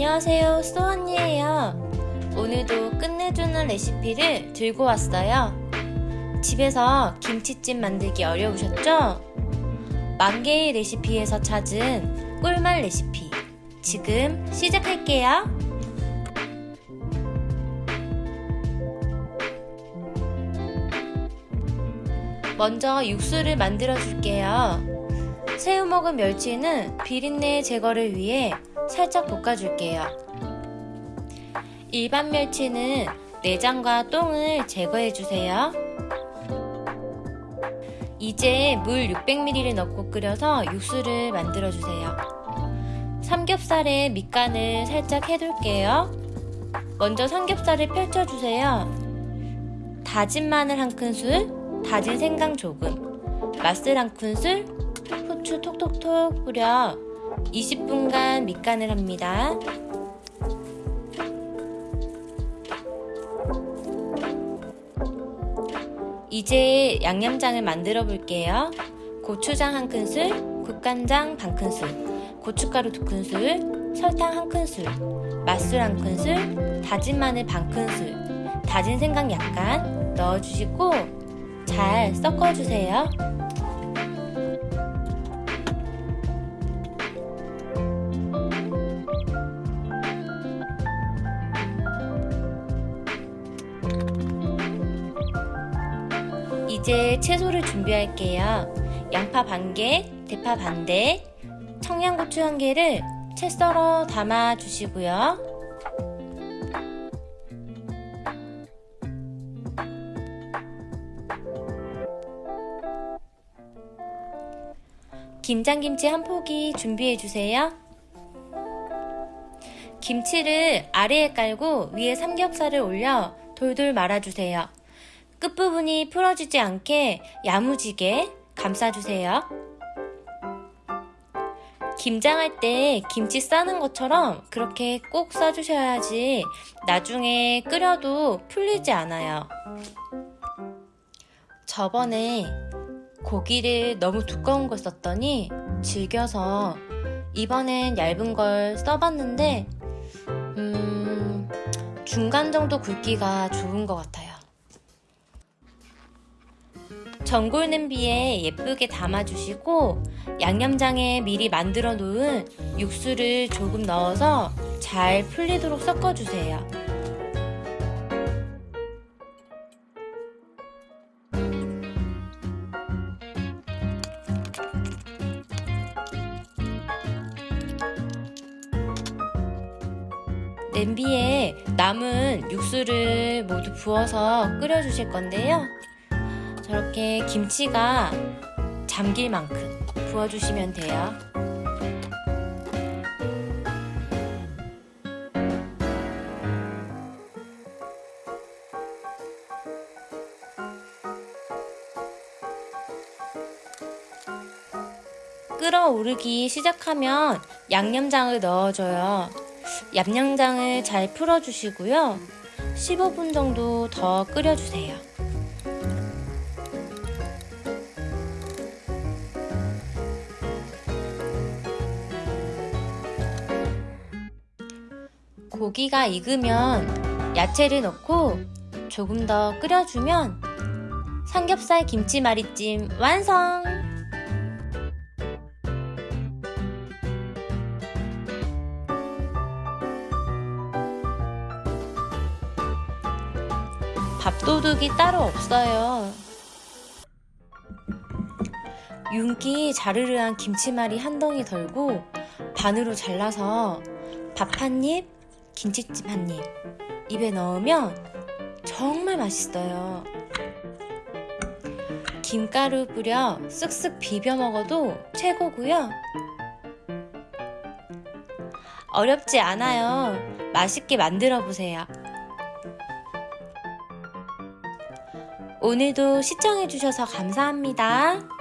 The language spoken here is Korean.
안녕하세요 수언니예요. 오늘도 끝내주는 레시피를 들고 왔어요. 집에서 김치찜 만들기 어려우셨죠? 만개의 레시피에서 찾은 꿀맛 레시피 지금 시작할게요. 먼저 육수를 만들어 줄게요. 새우 먹은 멸치는 비린내 제거를 위해 살짝 볶아줄게요. 일반 멸치는 내장과 똥을 제거해주세요. 이제 물 600ml를 넣고 끓여서 육수를 만들어주세요. 삼겹살에 밑간을 살짝 해둘게요. 먼저 삼겹살을 펼쳐주세요. 다진 마늘 한 큰술, 다진 생강 조금, 맛술 한 큰술, 후추 톡톡톡 뿌려 20분간 밑간을 합니다. 이제 양념장을 만들어 볼게요. 고추장 한 큰술, 국간장 반 큰술, 고춧가루 두 큰술, 설탕 한 큰술, 맛술 한 큰술, 다진 마늘 반 큰술, 다진 생강 약간 넣어주시고 잘 섞어주세요. 이제 채소를 준비할게요. 양파 반 개, 대파 반 대, 청양고추 한 개를 채 썰어 담아 주시고요. 김장김치 한 포기 준비해 주세요. 김치를 아래에 깔고 위에 삼겹살을 올려 돌돌 말아주세요. 끝부분이 풀어지지 않게 야무지게 감싸주세요. 김장할 때 김치 싸는 것처럼 그렇게 꼭 싸주셔야지 나중에 끓여도 풀리지 않아요. 저번에 고기를 너무 두꺼운 걸 썼더니 질겨서 이번엔 얇은 걸 써봤는데 음, 중간 정도 굵기가 좋은 것 같아요. 전골 냄비에 예쁘게 담아주시고 양념장에 미리 만들어 놓은 육수를 조금 넣어서 잘 풀리도록 섞어주세요. 냄비에 남은 육수를 모두 부어서 끓여 주실 건데요. 저렇게 김치가 잠길 만큼 부어주시면 돼요. 끓어오르기 시작하면 양념장을 넣어줘요. 양념장을 잘 풀어주시고요. 15분 정도 더 끓여주세요. 고기가 익으면 야채를 넣고 조금 더 끓여주면 삼겹살 김치말이찜 완성! 밥도둑이 따로 없어요. 윤기 자르르한 김치말이 한 덩이 덜고 반으로 잘라서 밥 한 입, 김치찜 한 입 입에 넣으면 정말 맛있어요. 김가루 뿌려 쓱쓱 비벼 먹어도 최고고요. 어렵지 않아요. 맛있게 만들어 보세요. 오늘도 시청해주셔서 감사합니다.